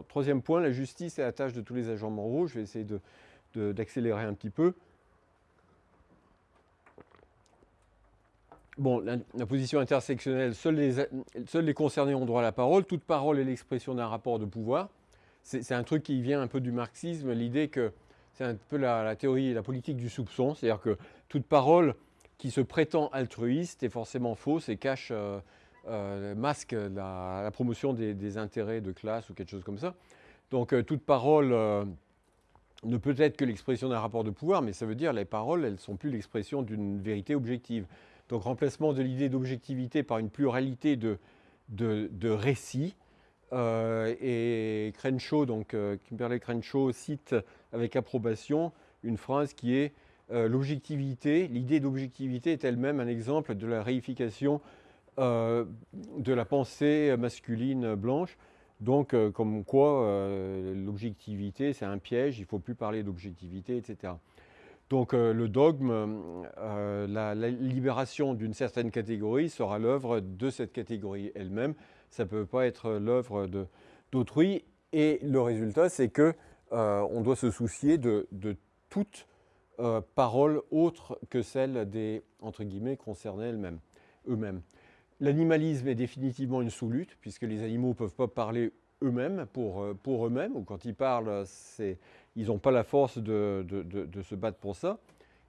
Troisième point, la justice est la tâche de tous les agents moraux. Je vais essayer d'accélérer un petit peu. Bon, la, position intersectionnelle, seuls les, seuls les, concernés ont droit à la parole. Toute parole est l'expression d'un rapport de pouvoir. C'est un truc qui vient un peu du marxisme, l'idée que c'est un peu la, théorie et la politique du soupçon, c'est-à-dire que toute parole qui se prétend altruiste est forcément fausse et cache, euh, euh, masque la, promotion des, intérêts de classe ou quelque chose comme ça. Donc euh, toute parole ne peut être que l'expression d'un rapport de pouvoir, mais ça veut dire les paroles, elles ne sont plus l'expression d'une vérité objective. Donc remplacement de l'idée d'objectivité par une pluralité de, de, récits. Euh, et Crenshaw, donc euh, Kimberley Crenshaw cite avec approbation une phrase qui est euh, l'objectivité, l'idée d'objectivité est elle-même un exemple de la réification de la pensée masculine blanche. Donc, comme quoi, l'objectivité, c'est un piège, il ne faut plus parler d'objectivité, etc. Donc euh, le dogme, euh, la, libération d'une certaine catégorie sera l'œuvre de cette catégorie elle-même. Ça ne peut pas être l'œuvre d'autrui. Et le résultat, c'est qu'on euh, doit se soucier de, toute parole autre que celle des, entre guillemets, concernés eux-mêmes. L'animalisme est définitivement une sous-lutte, puisque les animaux ne peuvent pas parler eux-mêmes, pour, pour eux-mêmes, ou quand ils parlent, ils n'ont pas la force de, se battre pour ça.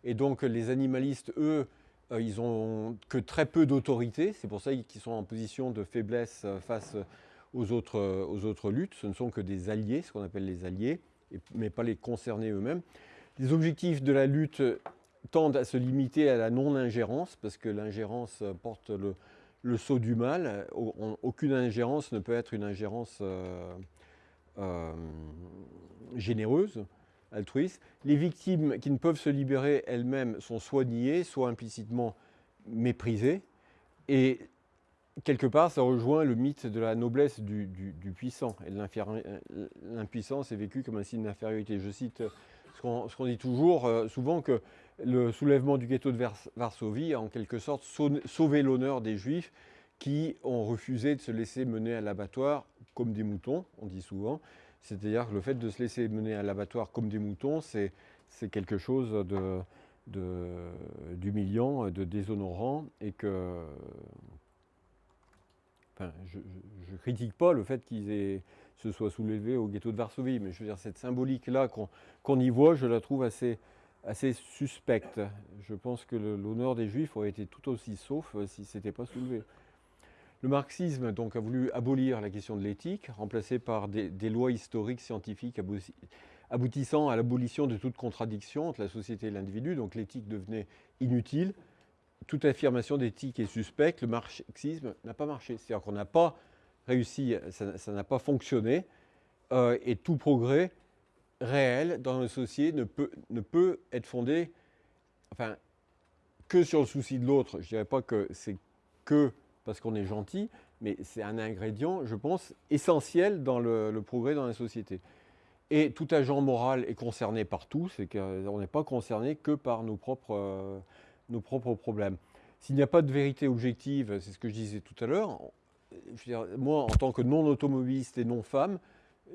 Et donc les animalistes, eux, euh, ils n'ont que très peu d'autorité. C'est pour ça qu'ils sont en position de faiblesse euh, face aux autres, euh, aux autres luttes. Ce ne sont que des alliés, ce qu'on appelle les alliés, mais pas les concernés eux-mêmes. Les objectifs de la lutte tendent à se limiter à la non-ingérence, parce que l'ingérence porte le, sceau du mal. Aucune ingérence ne peut être une ingérence euh, généreuse, altruiste. Les victimes qui ne peuvent se libérer elles-mêmes sont soit niées, soit implicitement méprisées. Et quelque part, ça rejoint le mythe de la noblesse du, puissant. Et l'impuissance est vécue comme un signe d'infériorité. Je cite ce qu'on dit toujours, euh, souvent que le soulèvement du ghetto de Varsovie a en quelque sorte sauvé l'honneur des Juifs qui ont refusé de se laisser mener à l'abattoir comme des moutons, on dit souvent. C'est-à-dire que le fait de se laisser mener à l'abattoir comme des moutons, c'est quelque chose d'humiliant, de, de, déshonorant, et que... Je ne critique pas le fait qu'ils se soient soulevés au ghetto de Varsovie, mais je veux dire, cette symbolique-là qu'on y voit, je la trouve assez, assez suspecte. Je pense que l'honneur des Juifs aurait été tout aussi sauf euh, si ce n'était pas soulevé. Le marxisme donc, a voulu abolir la question de l'éthique, remplacée par des, lois historiques scientifiques aboutissant à l'abolition de toute contradiction entre la société et l'individu. Donc l'éthique devenait inutile. Toute affirmation d'éthique est suspecte. Le marxisme n'a pas marché. C'est-à-dire qu'on n'a pas réussi, ça n'a pas fonctionné. Euh, et tout progrès réel dans la société ne peut, ne peut être fondé enfin, que sur le souci de l'autre. Je ne dirais pas que c'est que parce qu'on est gentil, mais c'est un ingrédient, je pense, essentiel dans le, progrès dans la société. Et tout agent moral est concerné par tout, c'est qu'on n'est pas concerné que par nos propres, euh, nos propres problèmes. S'il n'y a pas de vérité objective, c'est ce que je disais tout à l'heure, moi, en tant que non-automobiliste et non-femme,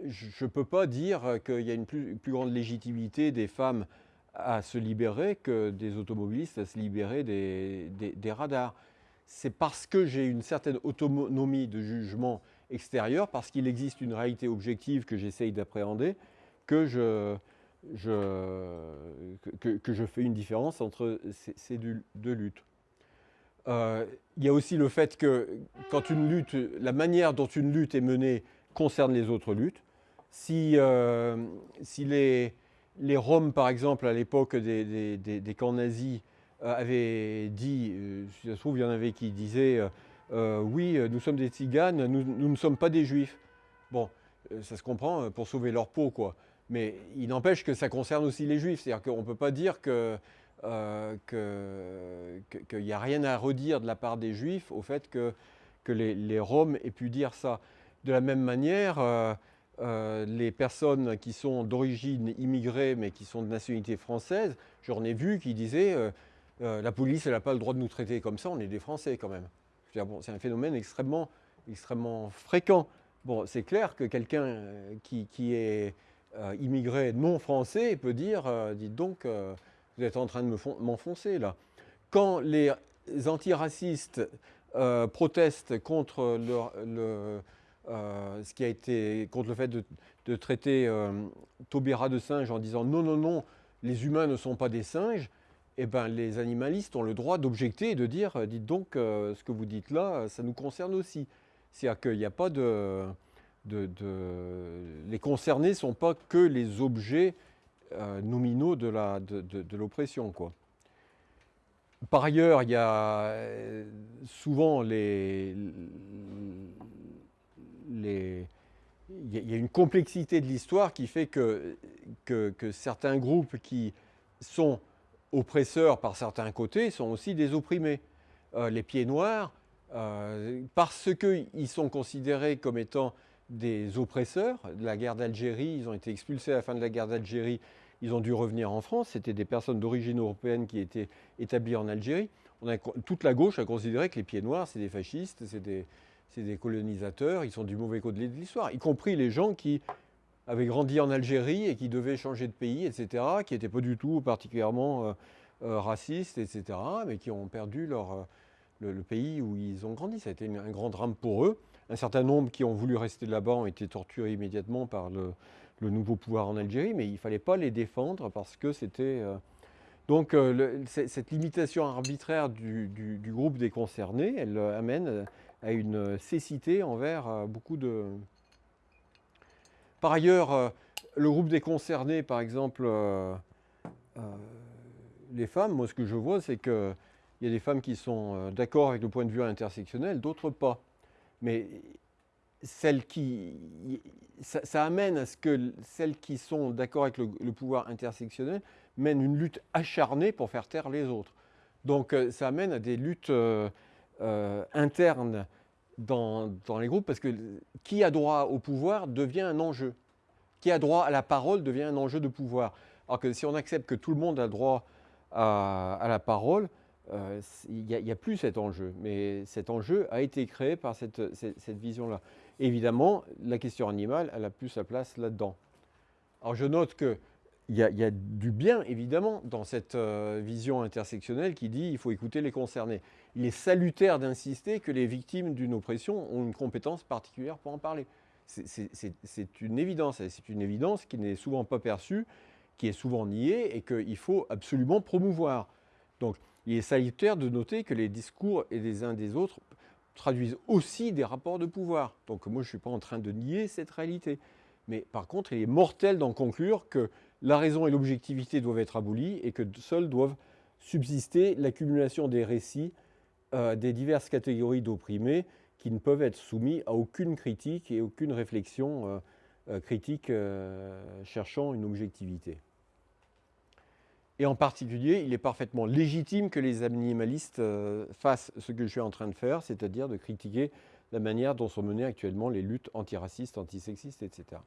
je ne peux pas dire qu'il y a une plus, grande légitimité des femmes à se libérer que des automobilistes à se libérer des, radars c'est parce que j'ai une certaine autonomie de jugement extérieur, parce qu'il existe une réalité objective que j'essaye d'appréhender, que je, fais une différence entre ces, deux, luttes. Euh, il y a aussi le fait que quand une lutte, la manière dont une lutte est menée concerne les autres luttes. Si, euh, si les, les Roms, par exemple, à l'époque des, camps nazis, euh, avait dit, euh, ça se trouve, il y en avait qui disaient euh, oui, nous sommes des tziganes, nous, ne sommes pas des juifs. Bon, ça se comprend pour sauver leur peau, quoi. Mais il n'empêche que ça concerne aussi les juifs. C'est-à-dire qu'on ne peut pas dire qu'il n'y a rien à redire de la part des juifs au fait que, que les, les, Roms aient pu dire ça. De la même manière, les personnes qui sont d'origine immigrée mais qui sont de nationalité française, j'en ai vu qui disaient euh, la police, elle n'a pas le droit de nous traiter comme ça, on est des Français quand même. c'est un phénomène extrêmement, extrêmement fréquent Bon, c'est clair que quelqu'un euh, qui, est euh, immigré non français peut dire, dites donc, vous êtes en train de m'enfoncer là. Quand les antiracistes protestent contre le, ce qui a été contre le fait de, traiter Taubira de singe en disant non, non, non, les humains ne sont pas des singes, eh ben, les animalistes ont le droit d'objecter et de dire, euh, dites donc, euh, ce que vous dites là, ça nous concerne aussi. C'est-à-dire qu'il n'y a pas de, Les concernés ne sont pas que les objets euh, nominaux de l'oppression. Par ailleurs, il y a souvent les, les, il y a une complexité de l'histoire qui fait que, certains groupes qui sont oppresseurs par certains côtés sont aussi des opprimés. Euh, les pieds noirs, euh, parce qu'ils sont considérés comme étant des oppresseurs de la guerre d'Algérie, ils ont été expulsés à la fin de la guerre d'Algérie, ils ont dû revenir en France, c'était des personnes d'origine européenne qui étaient établies en Algérie. Toute la gauche a considéré que les pieds noirs, c'est des fascistes, c'est des, des, colonisateurs, ils sont du mauvais côté de l'histoire, y compris les gens qui avaient grandi en Algérie et qui devaient changer de pays, etc., qui n'étaient pas du tout particulièrement euh, euh, racistes, etc., mais qui ont perdu leur, euh, le, pays où ils ont grandi. Ça a été un grand drame pour eux. Un certain nombre qui ont voulu rester là-bas ont été torturés immédiatement par le, nouveau pouvoir en Algérie, mais il ne fallait pas les défendre parce que c'était... donc cette limitation arbitraire du, du, groupe des concernés, elle amène à une cécité envers beaucoup de, par ailleurs, euh, le groupe des concernés, par exemple, euh, euh, les femmes, moi ce que je vois, c'est qu'il y a des femmes qui sont d'accord avec le point de vue intersectionnel, d'autres pas. Mais celles qui, ça, amène à ce que celles qui sont d'accord avec le, pouvoir intersectionnel mènent une lutte acharnée pour faire taire les autres. Donc ça amène à des luttes internes dans, les groupes parce que qui a droit au pouvoir devient un enjeu. Qui a droit à la parole devient un enjeu de pouvoir. Alors que si on accepte que tout le monde a droit à, la parole, euh, il n'y a, plus cet enjeu. Mais cet enjeu a été créé par cette, vision-là. Évidemment, la question animale, elle a plus sa place là-dedans. Alors je note que il y, a, du bien, évidemment, dans cette euh, vision intersectionnelle qui dit qu'il faut écouter les concernés. Il est salutaire d'insister que les victimes d'une oppression ont une compétence particulière pour en parler. C'est une évidence, c'est une évidence qui n'est souvent pas perçue, qui est souvent niée et qu'il faut absolument promouvoir. Donc, il est salutaire de noter que les discours et des uns des autres traduisent aussi des rapports de pouvoir. Donc, moi, je ne suis pas en train de nier cette réalité. Mais par contre, il est mortel d'en conclure que la raison et l'objectivité doivent être abolies et que seuls doivent subsister l'accumulation des récits euh, des diverses catégories d'opprimés qui ne peuvent être soumis à aucune critique et aucune réflexion euh, euh, critique cherchant une objectivité. Et en particulier, il est parfaitement légitime que les animalistes fassent ce que je suis en train de faire, c'est-à-dire de critiquer la manière dont sont menées actuellement les luttes antiracistes, antisexistes, etc.